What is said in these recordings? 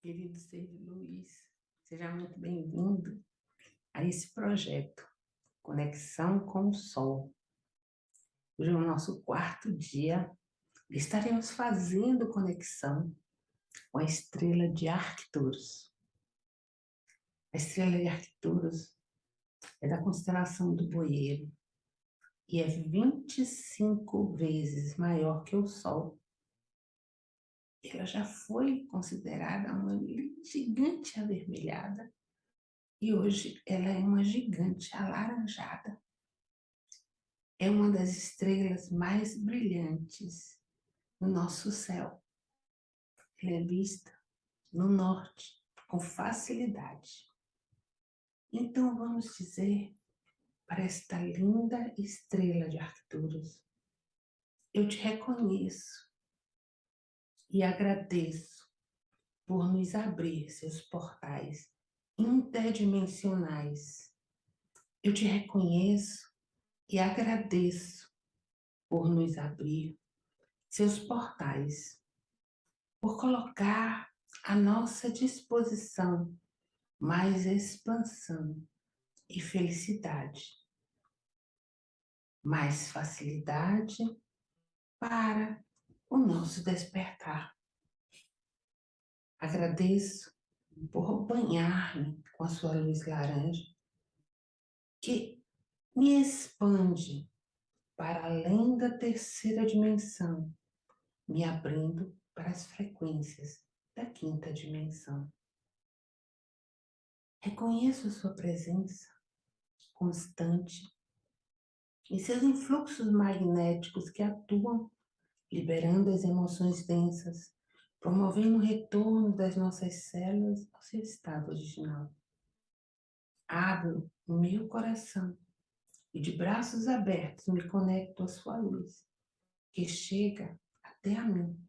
Querido Sérgio Luiz, seja muito bem-vindo a esse projeto, Conexão com o Sol. Hoje é o nosso quarto dia, estaremos fazendo conexão com a estrela de Arcturus. A estrela de Arcturus é da constelação do Boeiro e é 25 vezes maior que o Sol ela já foi considerada uma gigante avermelhada e hoje ela é uma gigante alaranjada. É uma das estrelas mais brilhantes no nosso céu. Ela é vista no norte com facilidade. Então vamos dizer para esta linda estrela de Arcturus, eu te reconheço e agradeço por nos abrir seus portais interdimensionais. Eu te reconheço e agradeço por nos abrir seus portais, por colocar à nossa disposição mais expansão e felicidade, mais facilidade para o nosso despertar. Agradeço por banhar-me com a sua luz laranja, que me expande para além da terceira dimensão, me abrindo para as frequências da quinta dimensão. Reconheço a sua presença constante e seus influxos magnéticos que atuam liberando as emoções densas, promovendo o retorno das nossas células ao seu estado original. Abro o meu coração e de braços abertos me conecto à sua luz, que chega até a mim,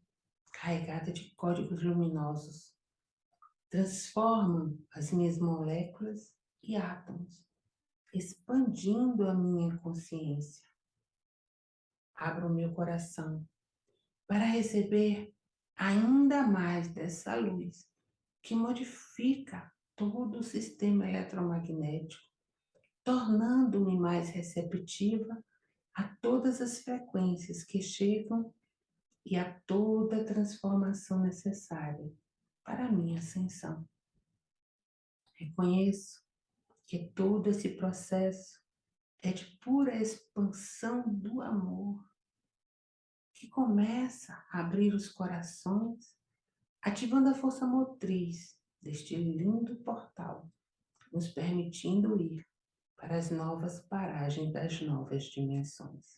carregada de códigos luminosos. Transformam as minhas moléculas e átomos, expandindo a minha consciência. Abro o meu coração para receber ainda mais dessa luz que modifica todo o sistema eletromagnético, tornando-me mais receptiva a todas as frequências que chegam e a toda a transformação necessária para a minha ascensão. Reconheço que todo esse processo é de pura expansão do amor começa a abrir os corações, ativando a força motriz deste lindo portal, nos permitindo ir para as novas paragens das novas dimensões.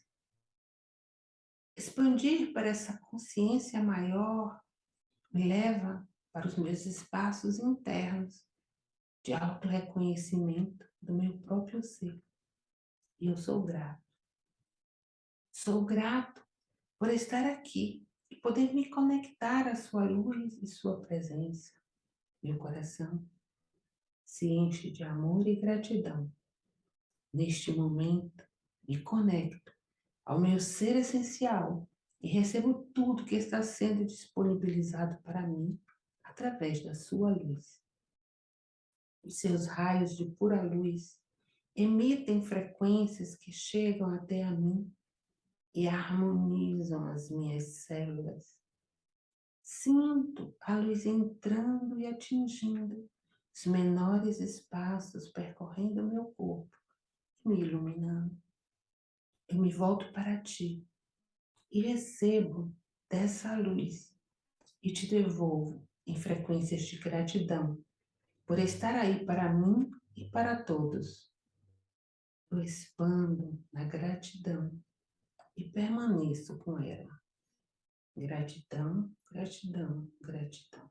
Expandir para essa consciência maior me leva para os meus espaços internos de auto-reconhecimento do meu próprio ser. E eu sou grato. Sou grato por estar aqui e poder me conectar à sua luz e sua presença. Meu coração se enche de amor e gratidão. Neste momento, me conecto ao meu ser essencial e recebo tudo que está sendo disponibilizado para mim através da sua luz. Os seus raios de pura luz emitem frequências que chegam até a mim e harmonizam as minhas células. Sinto a luz entrando e atingindo os menores espaços, percorrendo meu corpo e me iluminando. Eu me volto para ti e recebo dessa luz e te devolvo em frequências de gratidão por estar aí para mim e para todos. Eu expando na gratidão e permaneço com ela. Gratidão, gratidão, gratidão.